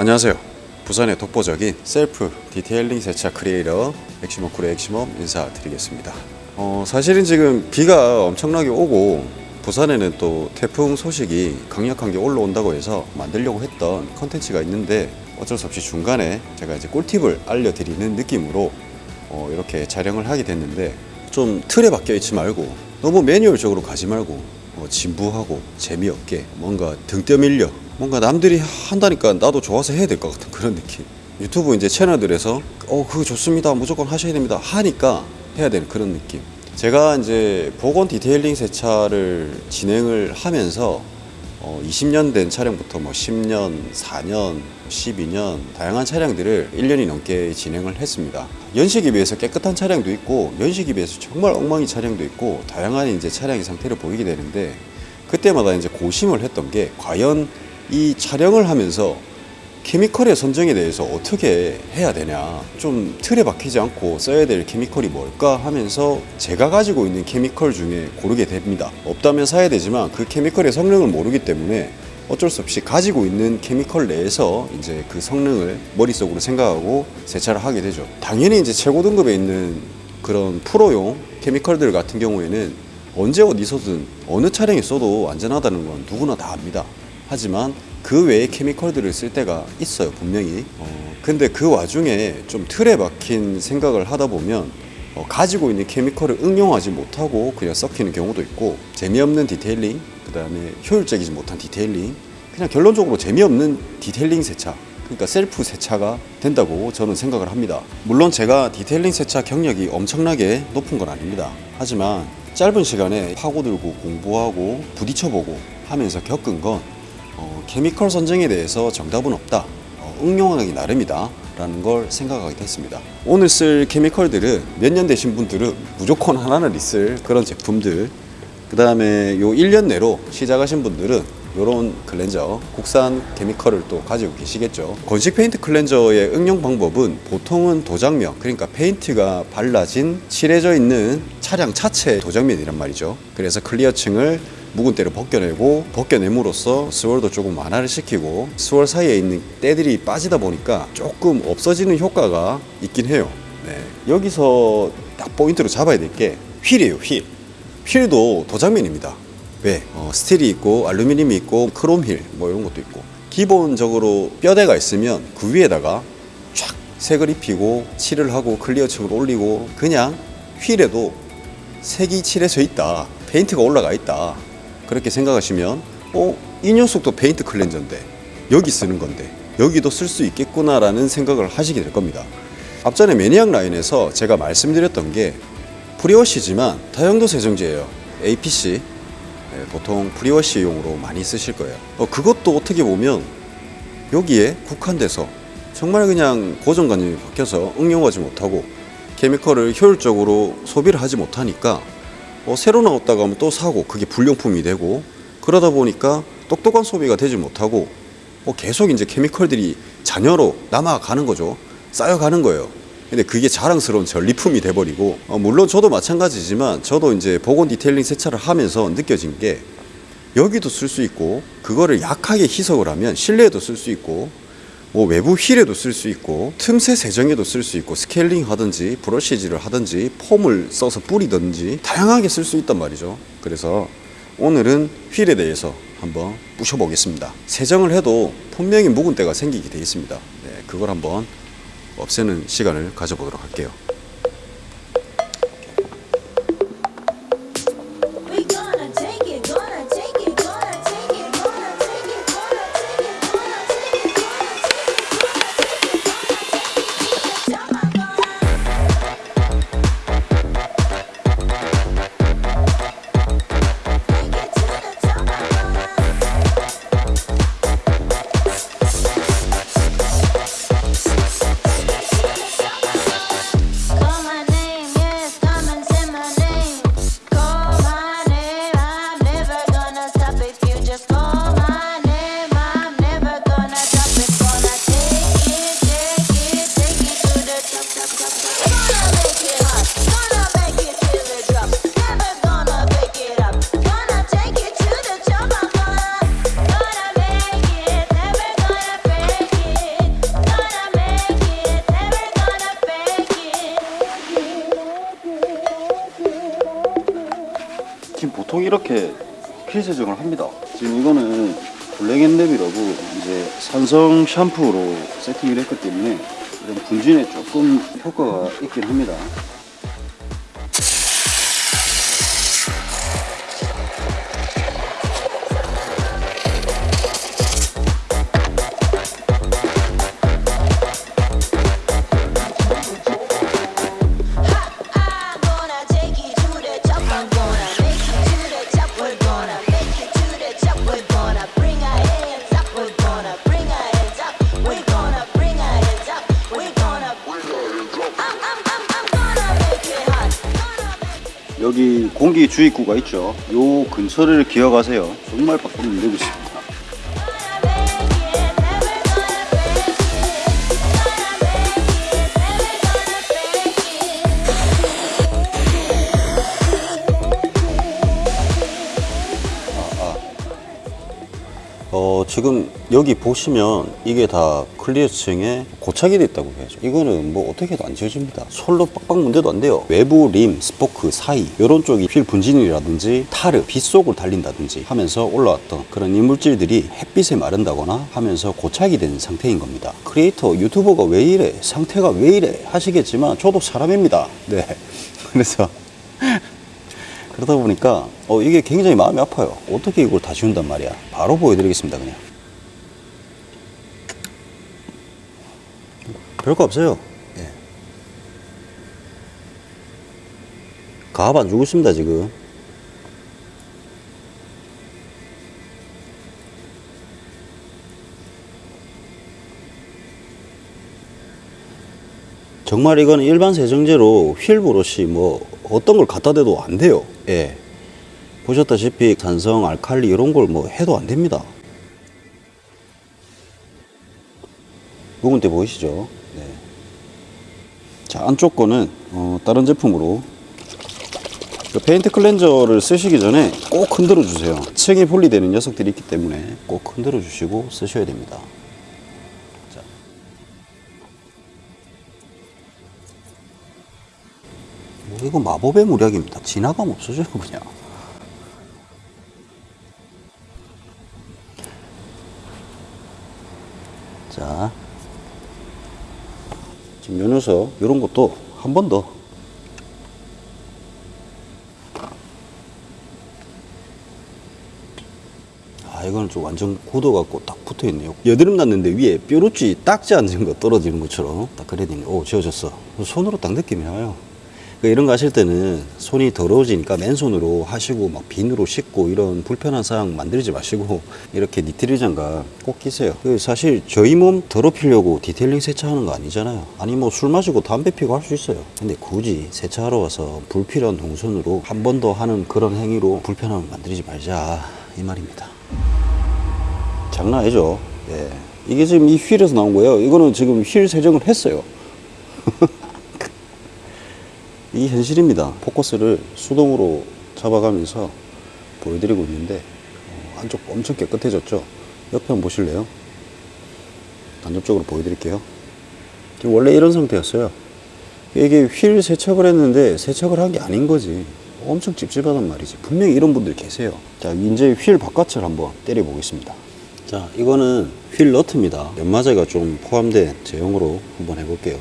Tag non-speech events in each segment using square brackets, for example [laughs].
안녕하세요. 부산의 독보적인 셀프 detailing 세차 크리에이터 엑시멈 쿨의 엑시멈 인사드리겠습니다. 어, 사실은 지금 비가 엄청나게 오고 부산에는 또 태풍 소식이 강력한 게 올라온다고 해서 만들려고 했던 컨텐츠가 있는데 어쩔 수 없이 중간에 제가 이제 꿀팁을 알려드리는 느낌으로 어, 이렇게 촬영을 하게 됐는데 좀 틀에 박혀 있지 말고 너무 매뉴얼적으로 가지 말고 어, 진부하고 재미없게 뭔가 등 떠밀려 뭔가 남들이 한다니까 나도 좋아서 해야 될 것 같은 그런 느낌. 유튜브 이제 채널들에서 어 그거 좋습니다. 무조건 하셔야 됩니다. 하니까 해야 되는 그런 느낌. 제가 이제 복원 detailing 세차를 진행을 하면서 어, 20년 된 차량부터 뭐 10년, 4년, 12년 다양한 차량들을 1년이 넘게 진행을 했습니다. 연식에 비해서 깨끗한 차량도 있고 연식에 비해서 정말 엉망인 차량도 있고 다양한 이제 차량의 상태를 보이게 되는데 그때마다 이제 고심을 했던 게 과연 이 촬영을 하면서 케미컬의 선정에 대해서 어떻게 해야 되냐. 좀 틀에 박히지 않고 써야 될 케미컬이 뭘까 하면서 제가 가지고 있는 케미컬 중에 고르게 됩니다. 없다면 사야 되지만 그 케미컬의 성능을 모르기 때문에 어쩔 수 없이 가지고 있는 케미컬 내에서 이제 그 성능을 머릿속으로 생각하고 세차를 하게 되죠. 당연히 이제 최고 등급에 있는 그런 프로용 케미컬들 같은 경우에는 언제 어디서든 어느 차량에 써도 안전하다는 건 누구나 다 압니다 하지만 그 외에 chemical들을 쓸 때가 있어요 분명히. 어, 근데 그 와중에 좀 틀에 박힌 생각을 하다 보면 어, 가지고 있는 chemical을 응용하지 못하고 그냥 썩히는 경우도 있고 재미없는 detailing 그 다음에 효율적이지 못한 detailing 그냥 결론적으로 재미없는 detailing 세차 그러니까 셀프 세차가 된다고 저는 생각을 합니다. 물론 제가 detailing 세차 경력이 엄청나게 높은 건 아닙니다. 하지만 짧은 시간에 파고들고 공부하고 부딪혀보고 하면서 겪은 건 어, chemical 선정에 대해서 정답은 없다. 어, 응용하기 나름이다. 라는 걸 생각하게 됐습니다. 오늘 쓸 chemical들은 몇 년 되신 분들은 무조건 하나는 있을 그런 제품들. 그 다음에 요 1년 내로 시작하신 분들은 요런 클렌저, 국산 chemical을 또 가지고 계시겠죠. 건식 paint cleanser의 응용 방법은 보통은 도장면, 그러니까 페인트가 발라진 칠해져 있는 차량 차체 도장면이란 말이죠. 그래서 clear층을 묵은 때를 벗겨내고 벗겨냄으로써 swirl도 조금 완화를 시키고 swirl 사이에 있는 때들이 빠지다 보니까 조금 없어지는 효과가 있긴 해요 네. 여기서 딱 포인트로 잡아야 될 게 휠이에요 휠 휠도 도장면입니다 왜? 어, 스틸이 있고 알루미늄이 있고 크롬 휠뭐 이런 것도 있고 기본적으로 뼈대가 있으면 그 위에다가 쫙 색을 입히고 칠을 하고 clear층을 올리고 그냥 휠에도 색이 칠해져 있다 페인트가 올라가 있다 그렇게 생각하시면 어? 이 녀석도 paint cleanser인데 여기 쓰는 건데 여기도 쓸 수 있겠구나 라는 생각을 하시게 될 겁니다. 앞전에 매니악 라인에서 제가 말씀드렸던 게 pre-wash지만 다용도 세정제예요. APC 네, 보통 pre-wash용으로 많이 쓰실 거예요. 어, 그것도 어떻게 보면 여기에 국한돼서 정말 그냥 고정관념이 박혀서 응용하지 못하고 chemical을 효율적으로 소비를 하지 못하니까 어, 새로 나왔다가 하면 또 사고 그게 불용품이 되고 그러다 보니까 똑똑한 소비가 되지 못하고 어, 계속 이제 chemical들이 잔여로 남아가는 거죠. 쌓여가는 거예요. 근데 그게 자랑스러운 전리품이 돼버리고 어, 물론 저도 마찬가지지만 저도 이제 보건 detailing 세차를 하면서 느껴진 게 여기도 쓸 수 있고 그거를 약하게 희석을 하면 실내에도 쓸 수 있고 뭐 외부 휠에도 쓸 수 있고 틈새 세정에도 쓸 수 있고 스케일링 하든지 브러시질을 하든지 폼을 써서 뿌리든지 다양하게 쓸 수 있단 말이죠. 그래서 오늘은 휠에 대해서 한번 부셔보겠습니다. 세정을 해도 분명히 묵은 때가 생기게 되어 있습니다. 네, 그걸 한번 없애는 시간을 가져보도록 할게요 이렇게 필 세정을 합니다. 지금 이거는 블랙앤랩이라고 이제 산성 샴푸로 세팅을 했기 때문에 이런 분진에 조금 효과가 있긴 합니다. 여기 공기 주입구가 있죠. 요 근처를 기억하세요. 정말 빡빡 밀리고 있 지금 여기 보시면 이게 다 clear층에 고착이 됐다고 해야죠. 이거는 뭐 어떻게 해도 안 지워집니다. 솔로 빡빡 문대도 안 돼요. 외부 림, 스포크 사이 이런 쪽이 휠 분진이라든지 타르, 빗속을 달린다든지 하면서 올라왔던 그런 이물질들이 햇빛에 마른다거나 하면서 고착이 된 상태인 겁니다. 크리에이터, 유튜버가 왜 이래? 상태가 왜 이래? 하시겠지만 저도 사람입니다. 네. [laughs] 그래서 그러다 보니까 어, 이게 굉장히 마음이 아파요. 어떻게 이걸 다 지운단 말이야. 바로 보여드리겠습니다, 그냥. 별거 없어요. 예. 가압 안 주고 있습니다, 지금. 정말 이거는 일반 세정제로 휠 브러쉬 뭐 어떤 걸 갖다 대도 안 돼요. 예. 보셨다시피 산성, 알칼리 이런 걸 뭐 해도 안 됩니다. 묵은 때 보이시죠? 네. 자, 안쪽 거는 어, 다른 제품으로 그 paint cleanser를 쓰시기 전에 꼭 흔들어 주세요. 층이 분리되는 녀석들이 있기 때문에 꼭 흔들어 주시고 쓰셔야 됩니다. 이거 마법의 무력입니다. 지나가면 없어져요 그냥. 자, 지금 요 녀석 이런 것도 한 번 더. 아 이거는 좀 완전 굳어갖고 딱 붙어있네요 여드름 났는데 위에 뾰루지 딱지 앉은 거 떨어지는 것처럼 딱 그래야 되네 오 지워졌어 손으로 딱 느낌이 나요 그러니까 이런 거 하실 때는 손이 더러워지니까 맨손으로 하시고 막 비누로 씻고 이런 불편한 상황 만들지 마시고 [laughs] 이렇게 니트릴 장갑 꼭 끼세요. 그 사실 저희 몸 더럽히려고 detailing 세차하는 거 아니잖아요. 아니 뭐 술 마시고 담배 피고 할 수 있어요. 근데 굳이 세차하러 와서 불필요한 동선으로 한 번 더 하는 그런 행위로 불편함을 만들지 말자 이 말입니다. 장난 아니죠. 예. 이게 지금 이 휠에서 나온 거예요. 이거는 지금 휠 세정을 했어요 [laughs] 이 현실입니다. 포커스를 수동으로 잡아가면서 보여드리고 있는데 어, 안쪽 엄청 깨끗해졌죠. 옆에 보실래요? 간접적으로 보여드릴게요. 원래 이런 상태였어요. 이게 휠 세척을 했는데 세척을 한 게 아닌 거지. 엄청 찝찝하단 말이지. 분명히 이런 분들 계세요. 자, 이제 휠 바깥을 한번 때려 보겠습니다. 자, 이거는 휠 너트입니다. 연마제가 좀 포함된 제형으로 한번 해볼게요.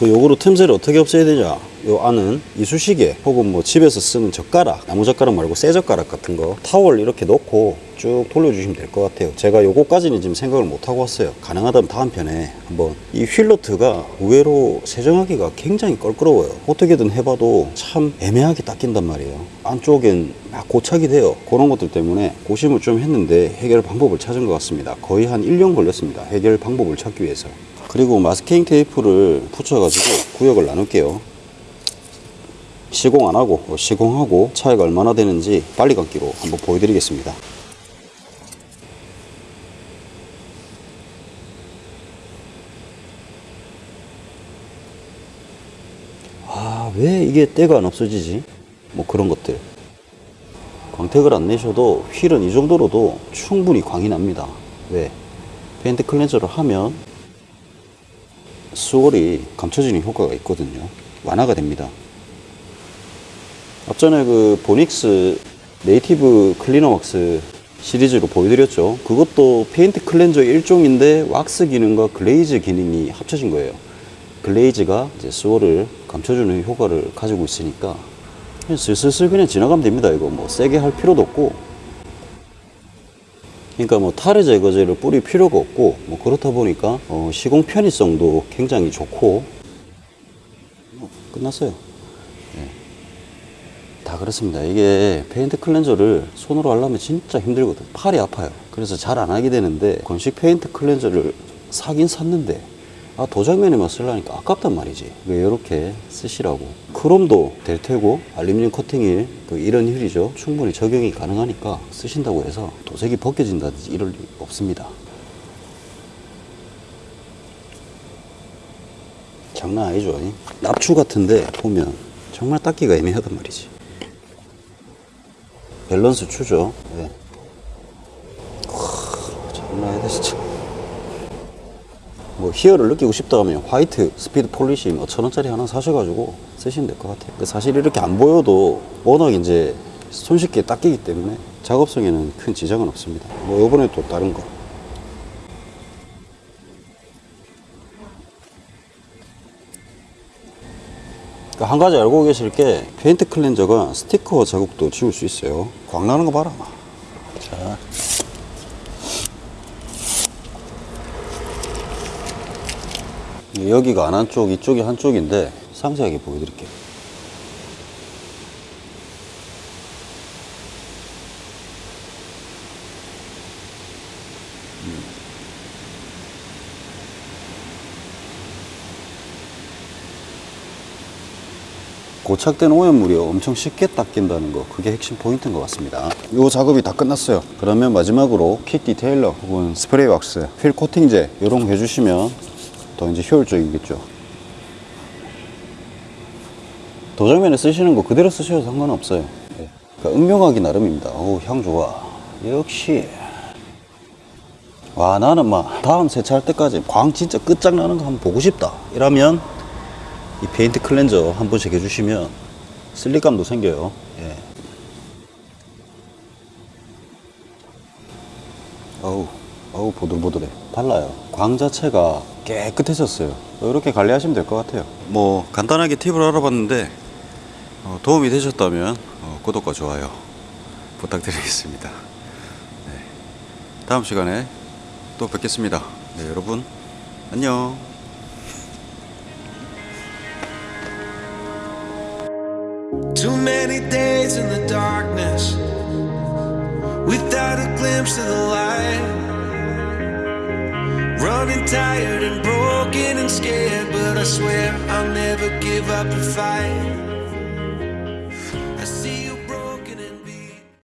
그 요거로 틈새를 어떻게 없애야 되냐? 요 안은 이쑤시개 혹은 뭐 집에서 쓰는 젓가락 나무 젓가락 말고 쇠 젓가락 같은 거 타월 이렇게 넣고 쭉 돌려주시면 될 것 같아요. 제가 요거까지는 지금 생각을 못 하고 왔어요. 가능하다면 다음 편에 한번 이 휠너트가 의외로 세정하기가 굉장히 껄끄러워요. 어떻게든 해봐도 참 애매하게 닦인단 말이에요. 안쪽엔 막 고착이 돼요. 그런 것들 때문에 고심을 좀 했는데 해결 방법을 찾은 것 같습니다. 거의 한 1년 걸렸습니다. 해결 방법을 찾기 위해서 그리고 마스킹 테이프를 붙여가지고 구역을 나눌게요. 시공 안 하고 뭐 시공하고 차이가 얼마나 되는지 빨리 감기로 한번 보여드리겠습니다. 아, 왜 이게 때가 안 없어지지? 뭐 그런 것들. 광택을 안 내셔도 휠은 이 정도로도 충분히 광이 납니다. 왜? paint cleanser를 하면 swirl이 감춰지는 효과가 있거든요. 완화가 됩니다. 앞전에 그 보닉스 네이티브 클리너 왁스 시리즈로 보여드렸죠. 그것도 paint cleanser 일종인데 왁스 기능과 glaze 기능이 합쳐진 거예요. glaze가 이제 swirl을 감춰주는 효과를 가지고 있으니까 슬슬슬 그냥 지나가면 됩니다. 이거 뭐 세게 할 필요도 없고 그러니까 뭐 타르 제거제를 뿌릴 필요가 없고 뭐 그렇다 보니까 어, 시공 편의성도 굉장히 좋고 뭐 끝났어요. 예. 다 그렇습니다. 이게 paint cleanser를 손으로 하려면 진짜 힘들거든. 팔이 아파요. 그래서 잘 안 하게 되는데 건식 paint cleanser를 사긴 샀는데 아 도장면에만 쓰려니까 아깝단 말이지. 이렇게 쓰시라고. 크롬도 될 테고 알루미늄 코팅일 그 이런 휠이죠. 충분히 적용이 가능하니까 쓰신다고 해서 도색이 벗겨진다든지 이럴 리 없습니다. 장난 아니죠. 이? 납추 같은데 보면 정말 닦기가 애매하단 말이지. 밸런스 추죠. 네. 와, 장난 아니다 진짜. 뭐 희열을 느끼고 싶다 하면 white speed polish 뭐 천원짜리 하나 사셔가지고 쓰시면 될 것 같아요. 그 사실 이렇게 안 보여도 워낙 이제 손쉽게 닦이기 때문에 작업성에는 큰 지장은 없습니다. 뭐 요번에 또 다른 거. 그한 가지 알고 계실 게 paint cleanser가 스티커 자국도 지울 수 있어요. 광 나는 거 봐라. 막. 자. 여기가 안 한쪽, 이쪽이 한쪽인데 상세하게 보여드릴게요. 고착된 오염물이 엄청 쉽게 닦인다는 거 그게 핵심 포인트인 것 같습니다. 이 작업이 다 끝났어요. 그러면 마지막으로 quick detailer 혹은 스프레이 왁스 휠 코팅제 이런 거 해주시면 더 이제 효율적이겠죠 도장면에 쓰시는 거 그대로 쓰셔도 상관없어요 네. 그러니까 응용하기 나름입니다 어우 향 좋아 역시 와 나는 막 다음 세차할 때까지 광 진짜 끝장나는 거 한번 보고 싶다 이러면 이 paint cleanser 한 번씩 해주시면 slick감도 생겨요. 예. 어우, 어우, 보들보들해. 달라요. 광 자체가 깨끗해졌어요. 이렇게 관리하시면 될 것 같아요. 뭐, 간단하게 팁을 알아봤는데, 어, 도움이 되셨다면, 어, 구독과 좋아요 부탁드리겠습니다. 네. 다음 시간에 또 뵙겠습니다. 네, 여러분, 안녕. Too many days in the darkness without a glimpse of the light. Running tired and broken and scared, but I swear I'll never give up the fight.